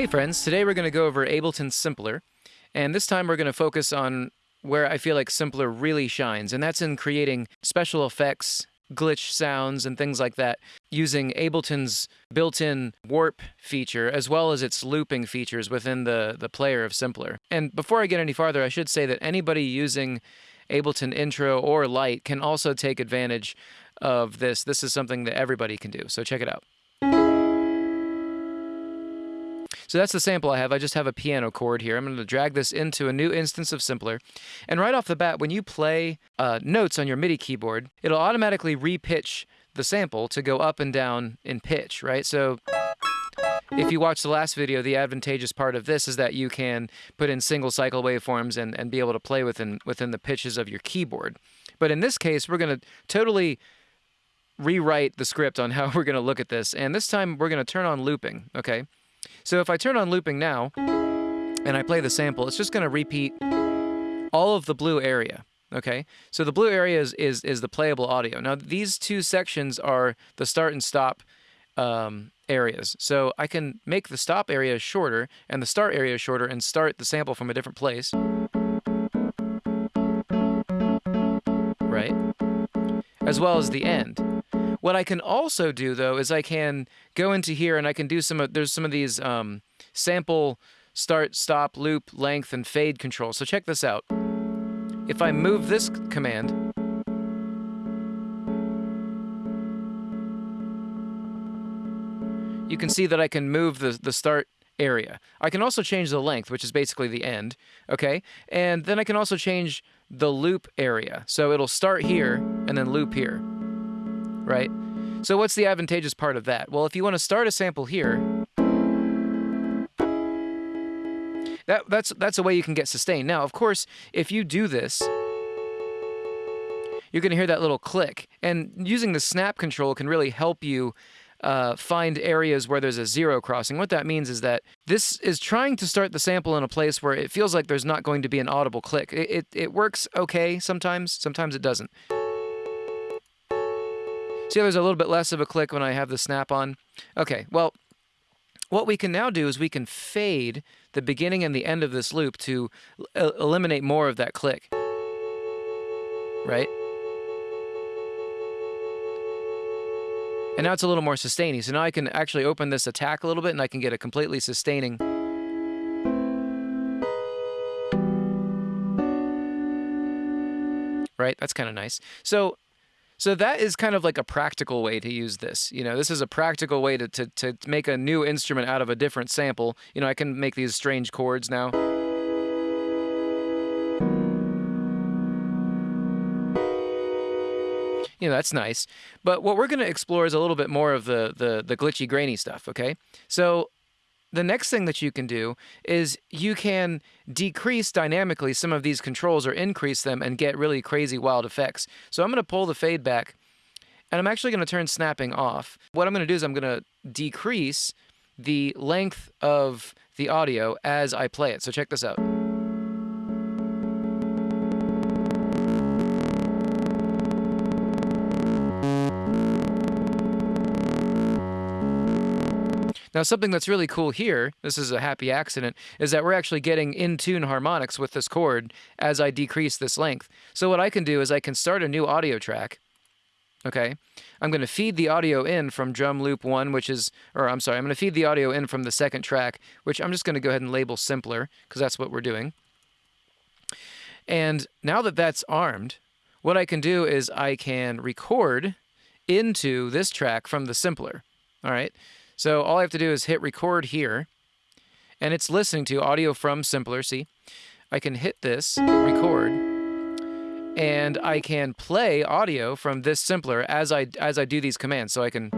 Hey friends, today we're going to go over Ableton Simpler, and this time we're going to focus on where I feel like Simpler really shines, and that's in creating special effects, glitch sounds, and things like that using Ableton's built-in warp feature as well as its looping features within the, the player of Simpler. And before I get any farther, I should say that anybody using Ableton Intro or Lite can also take advantage of this. This is something that everybody can do, so check it out. So that's the sample I have. I just have a piano chord here. I'm going to drag this into a new instance of Simpler. And right off the bat, when you play uh, notes on your MIDI keyboard, it'll automatically repitch the sample to go up and down in pitch, right? So if you watch the last video, the advantageous part of this is that you can put in single cycle waveforms and, and be able to play within, within the pitches of your keyboard. But in this case, we're going to totally rewrite the script on how we're going to look at this. And this time we're going to turn on looping, okay? So if I turn on looping now, and I play the sample, it's just going to repeat all of the blue area. Okay, so the blue area is, is, is the playable audio. Now these two sections are the start and stop um, areas. So I can make the stop area shorter and the start area shorter and start the sample from a different place. Right? As well as the end. What I can also do though is I can go into here and I can do some of there's some of these um, sample start, stop, loop, length, and fade controls. So check this out. If I move this command, you can see that I can move the, the start area. I can also change the length, which is basically the end, okay? And then I can also change the loop area. So it'll start here and then loop here right? So what's the advantageous part of that? Well, if you want to start a sample here, that, that's, that's a way you can get sustained. Now, of course, if you do this, you're going to hear that little click. And using the snap control can really help you uh, find areas where there's a zero crossing. What that means is that this is trying to start the sample in a place where it feels like there's not going to be an audible click. It, it, it works okay sometimes, sometimes it doesn't. See there's a little bit less of a click when I have the snap on? Okay, well, what we can now do is we can fade the beginning and the end of this loop to eliminate more of that click. Right? And now it's a little more sustaining. So now I can actually open this attack a little bit and I can get a completely sustaining. Right? That's kind of nice. So so that is kind of like a practical way to use this. You know, this is a practical way to, to, to make a new instrument out of a different sample. You know, I can make these strange chords now. you know that's nice but what we're going to explore is a little bit more of the, the the glitchy grainy stuff okay so the next thing that you can do is you can decrease dynamically some of these controls or increase them and get really crazy wild effects. So I'm going to pull the fade back and I'm actually going to turn snapping off. What I'm going to do is I'm going to decrease the length of the audio as I play it. So check this out. Now, something that's really cool here, this is a happy accident, is that we're actually getting in tune harmonics with this chord as I decrease this length. So what I can do is I can start a new audio track. Okay, I'm going to feed the audio in from drum loop one, which is, or I'm sorry, I'm going to feed the audio in from the second track, which I'm just going to go ahead and label simpler because that's what we're doing. And now that that's armed, what I can do is I can record into this track from the simpler. All right. So all I have to do is hit record here, and it's listening to audio from Simpler, see? I can hit this, record, and I can play audio from this Simpler as I, as I do these commands. So I can...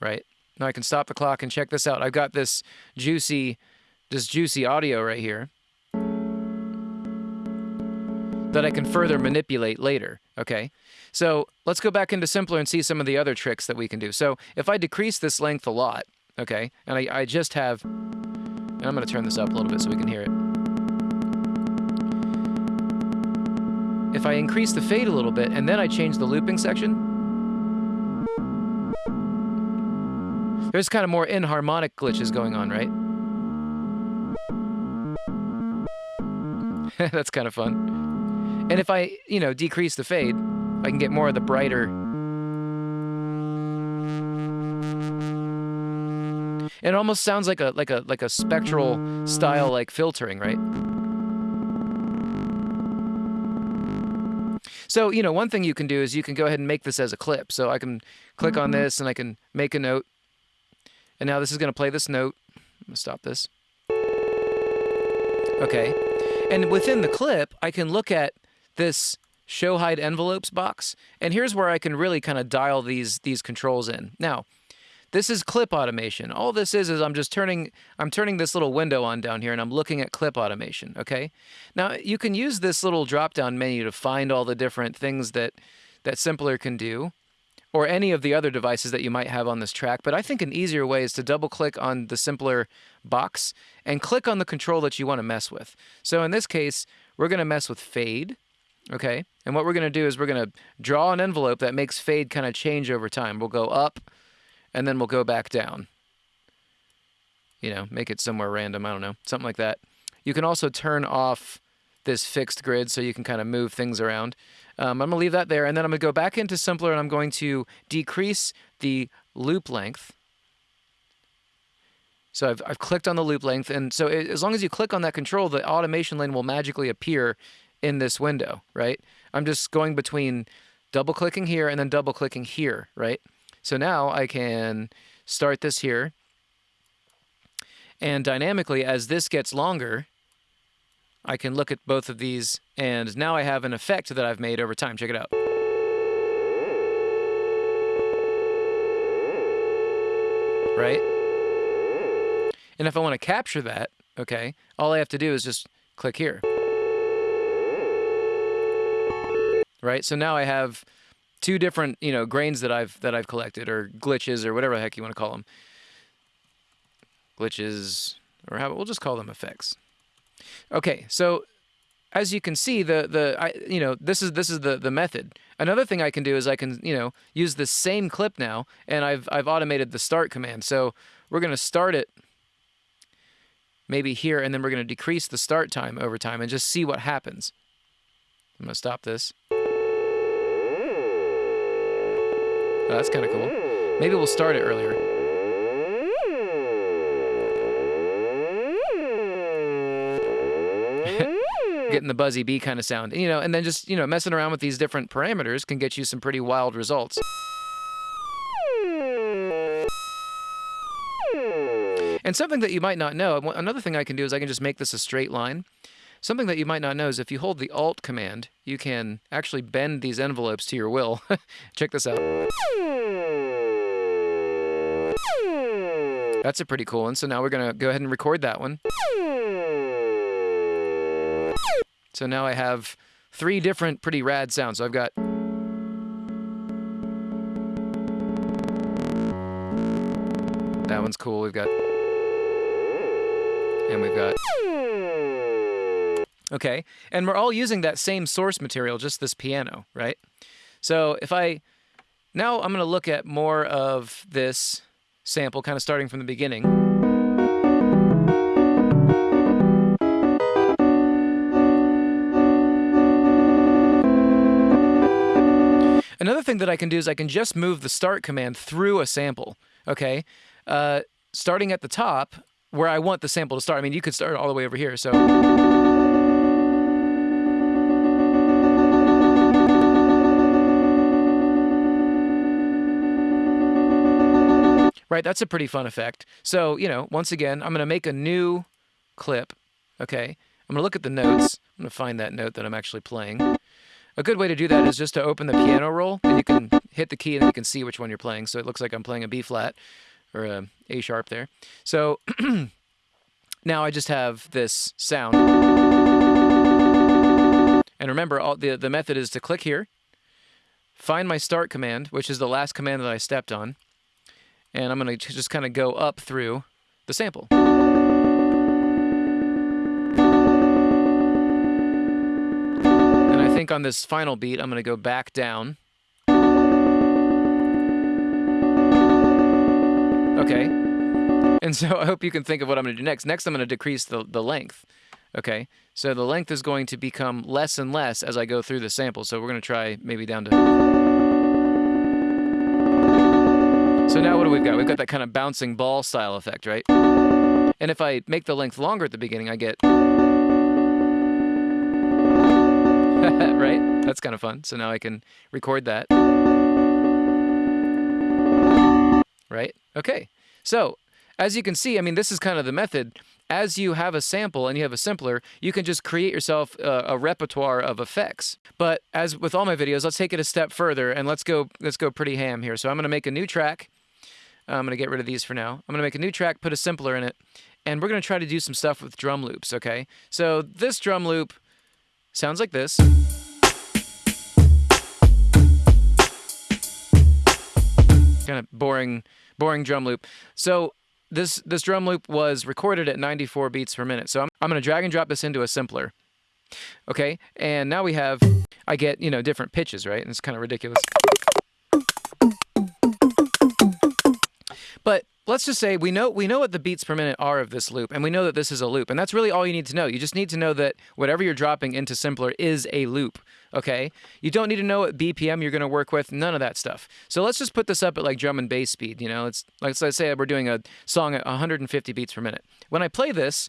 Right? Now I can stop the clock and check this out. I've got this juicy, this juicy audio right here that I can further manipulate later, okay? So let's go back into Simpler and see some of the other tricks that we can do. So if I decrease this length a lot, okay, and I, I just have, and I'm going to turn this up a little bit so we can hear it. if I increase the fade a little bit and then I change the looping section, there's kind of more inharmonic glitches going on, right? That's kind of fun. And if I, you know, decrease the fade, I can get more of the brighter. It almost sounds like a like a like a spectral style like filtering, right? So, you know, one thing you can do is you can go ahead and make this as a clip. So I can click on mm-hmm. this and I can make a note. And now this is going to play this note. I'm going to stop this. Okay. And within the clip, I can look at this show hide envelopes box. And here's where I can really kind of dial these these controls in. Now, this is clip automation. All this is is I'm just turning I'm turning this little window on down here and I'm looking at clip automation, okay? Now, you can use this little drop-down menu to find all the different things that that Simpler can do or any of the other devices that you might have on this track, but I think an easier way is to double click on the Simpler box and click on the control that you want to mess with. So in this case, we're going to mess with fade, okay? And what we're going to do is we're going to draw an envelope that makes fade kind of change over time. We'll go up, and then we'll go back down. You know, make it somewhere random, I don't know, something like that. You can also turn off this fixed grid so you can kind of move things around. Um, I'm going to leave that there, and then I'm going to go back into Simpler, and I'm going to decrease the loop length. So I've, I've clicked on the loop length, and so it, as long as you click on that control, the automation lane will magically appear in this window, right? I'm just going between double clicking here and then double clicking here, right? So now I can start this here. And dynamically, as this gets longer, I can look at both of these, and now I have an effect that I've made over time. Check it out. Right? And if I want to capture that, okay, all I have to do is just click here. Right? So now I have two different, you know, grains that I've that I've collected or glitches or whatever the heck you want to call them. Glitches or how we'll just call them effects. Okay, so as you can see, the the I, you know this is this is the the method. Another thing I can do is I can you know use the same clip now, and I've I've automated the start command. So we're going to start it maybe here, and then we're going to decrease the start time over time and just see what happens. I'm going to stop this. Oh, that's kind of cool. Maybe we'll start it earlier. Getting the buzzy bee kind of sound. You know, and then just, you know, messing around with these different parameters can get you some pretty wild results. And something that you might not know, another thing I can do is I can just make this a straight line. Something that you might not know is if you hold the Alt command, you can actually bend these envelopes to your will. Check this out. That's a pretty cool one. So now we're going to go ahead and record that one. So now I have three different pretty rad sounds. So I've got That one's cool. We've got and we've got Okay, and we're all using that same source material, just this piano, right? So if I, now I'm gonna look at more of this sample, kind of starting from the beginning. Another thing that I can do is I can just move the start command through a sample, okay? Uh, starting at the top, where I want the sample to start. I mean, you could start all the way over here, so... right? That's a pretty fun effect. So, you know, once again, I'm going to make a new clip, okay? I'm going to look at the notes. I'm going to find that note that I'm actually playing. A good way to do that is just to open the piano roll, and you can hit the key and you can see which one you're playing. So it looks like I'm playing a B flat or a A sharp there. So now I just have this sound. And remember, all, the, the method is to click here, find my start command, which is the last command that I stepped on, and I'm going to just kind of go up through the sample. And I think on this final beat, I'm going to go back down. Okay. And so I hope you can think of what I'm going to do next. Next, I'm going to decrease the, the length. Okay. So the length is going to become less and less as I go through the sample. So we're going to try maybe down to... So now what do we got? We've got that kind of bouncing ball style effect, right? And if I make the length longer at the beginning, I get... right? That's kind of fun. So now I can record that. Right? Okay. So as you can see, I mean, this is kind of the method. As you have a sample and you have a simpler, you can just create yourself a, a, repertoire of effects. But as with all my videos, let's take it a step further and let's go let's go pretty ham here. So I'm going to make a new track. I'm going to get rid of these for now. I'm going to make a new track, put a simpler in it, and we're going to try to do some stuff with drum loops, okay? So this drum loop sounds like this. Kind of boring boring drum loop. So this this drum loop was recorded at 94 beats per minute. So I'm, I'm going to drag and drop this into a simpler. Okay, and now we have, I get, you know, different pitches, right? And it's kind of ridiculous. But let's just say we know we know what the beats per minute are of this loop, and we know that this is a loop, and that's really all you need to know. You just need to know that whatever you're dropping into simpler is a loop. Okay, you don't need to know what BPM you're going to work with, none of that stuff. So let's just put this up at like drum and bass speed. You know, it's like let's say we're doing a song at 150 beats per minute. When I play this,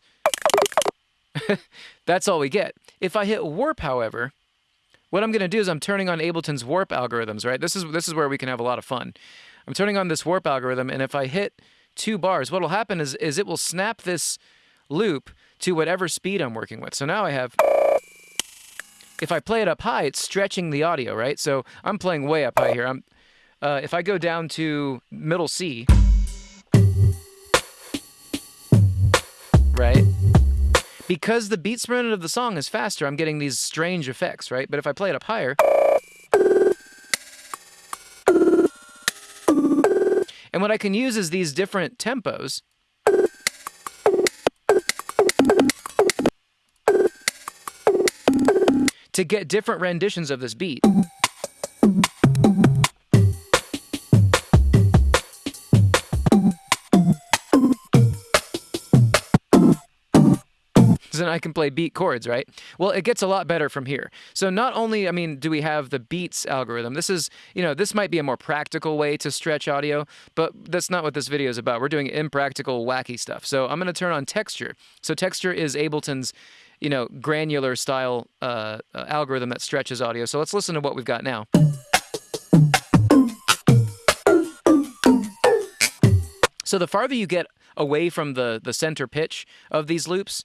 that's all we get. If I hit warp, however, what I'm going to do is I'm turning on Ableton's warp algorithms. Right, this is this is where we can have a lot of fun. I'm turning on this warp algorithm, and if I hit two bars, what will happen is, is it will snap this loop to whatever speed I'm working with. So now I have, if I play it up high, it's stretching the audio, right? So I'm playing way up high here. I'm, uh, if I go down to middle C, right? Because the beat minute of the song is faster, I'm getting these strange effects, right? But if I play it up higher, And what I can use is these different tempos. to get different renditions of this beat. Then I can play beat chords, right? Well, it gets a lot better from here. So not only, I mean, do we have the beats algorithm, this is, you know, this might be a more practical way to stretch audio, but that's not what this video is about. We're doing impractical, wacky stuff. So I'm going to turn on texture. So texture is Ableton's, you know, granular style uh, uh, algorithm that stretches audio. So let's listen to what we've got now. So the farther you get away from the, the center pitch of these loops,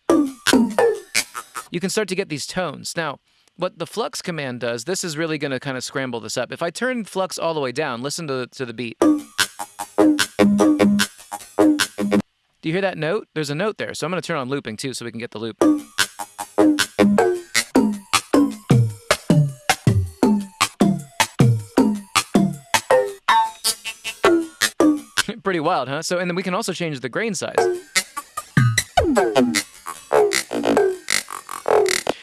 you can start to get these tones. Now, what the flux command does, this is really going to kind of scramble this up. If I turn flux all the way down, listen to, to the beat. Do you hear that note? There's a note there. So I'm going to turn on looping too so we can get the loop. Pretty wild, huh? So, and then we can also change the grain size.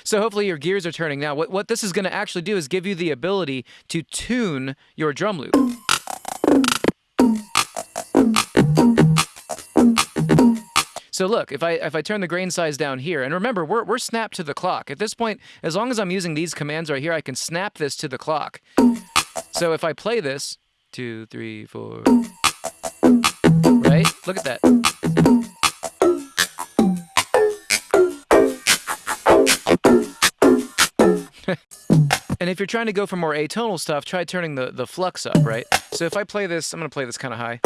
So hopefully your gears are turning now. What, what this is going to actually do is give you the ability to tune your drum loop. So look, if I if I turn the grain size down here, and remember, we're, we're snapped to the clock. At this point, as long as I'm using these commands right here, I can snap this to the clock. So if I play this, two, three, four? Look at that. and if you're trying to go for more atonal stuff, try turning the, the flux up, right? So if I play this, I'm going to play this kind of high.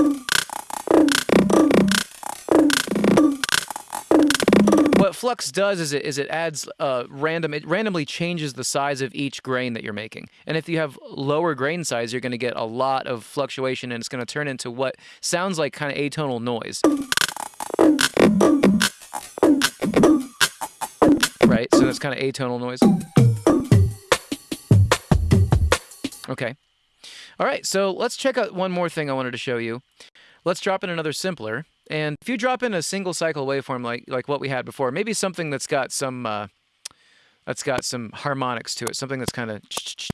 What flux does is it is it adds uh, random it randomly changes the size of each grain that you're making. And if you have lower grain size, you're going to get a lot of fluctuation, and it's going to turn into what sounds like kind of atonal noise. Right, so that's kind of atonal noise. Okay. All right, so let's check out one more thing I wanted to show you. Let's drop in another simpler. And if you drop in a single cycle waveform like, like what we had before, maybe something that's got some, uh, that's got some harmonics to it, something that's kind of. Let's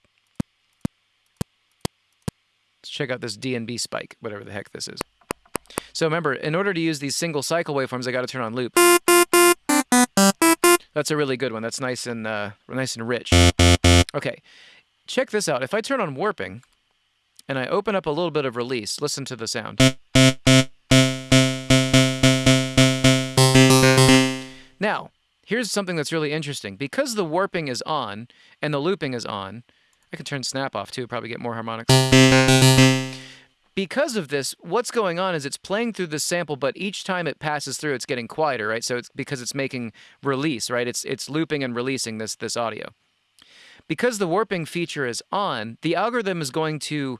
check out this DNB spike, whatever the heck this is. So remember, in order to use these single cycle waveforms, I got to turn on loop. That's a really good one. That's nice and uh, nice and rich. Okay, check this out. If I turn on warping, and I open up a little bit of release, listen to the sound. Now, here's something that's really interesting. Because the warping is on and the looping is on, I can turn snap off too, probably get more harmonics. Because of this, what's going on is it's playing through the sample, but each time it passes through, it's getting quieter, right? So it's because it's making release, right? It's it's looping and releasing this this audio. Because the warping feature is on, the algorithm is going to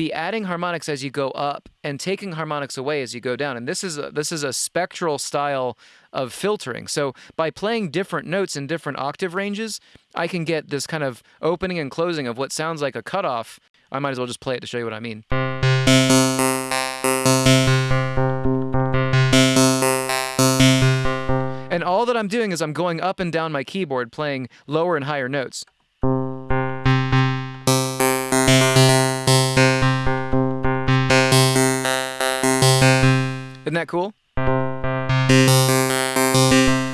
be adding harmonics as you go up and taking harmonics away as you go down. And this is a, this is a spectral style of filtering. So by playing different notes in different octave ranges, I can get this kind of opening and closing of what sounds like a cutoff. I might as well just play it to show you what I mean. And all that I'm doing is I'm going up and down my keyboard playing lower and higher notes. Isn't that cool?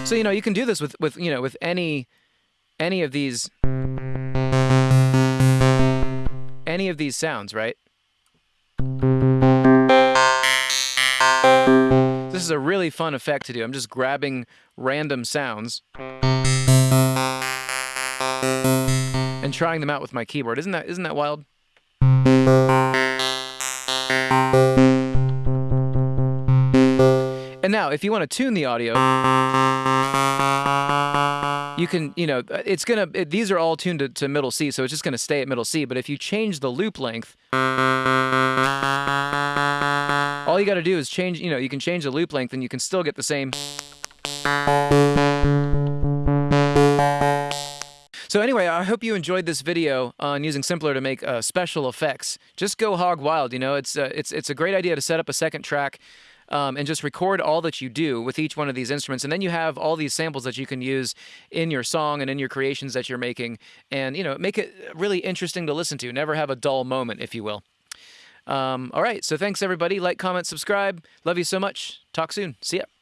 So you know you can do this with with you know with any any of these any of these sounds, right? This is a really fun effect to do. I'm just grabbing random sounds and trying them out with my keyboard. Isn't that isn't that wild? And now, if you want to tune the audio, you can, you know, it's going to, these are all tuned to, to middle C, so it's just going to stay at middle C. But if you change the loop length, all you got to do is change, you know, you can change the loop length and you can still get the same. So anyway, I hope you enjoyed this video on using Simpler to make uh, special effects. Just go hog wild, you know, it's, uh, it's, it's a great idea to set up a second track um, and just record all that you do with each one of these instruments. And then you have all these samples that you can use in your song and in your creations that you're making. And, you know, make it really interesting to listen to. Never have a dull moment, if you will. Um, all right. So thanks, everybody. Like, comment, subscribe. Love you so much. Talk soon. See ya.